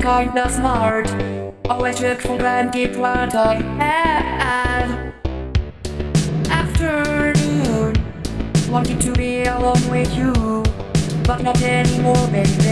Kinda smart. Always took for granted what I had. Afternoon, wanted to be alone with you, but not anymore, baby.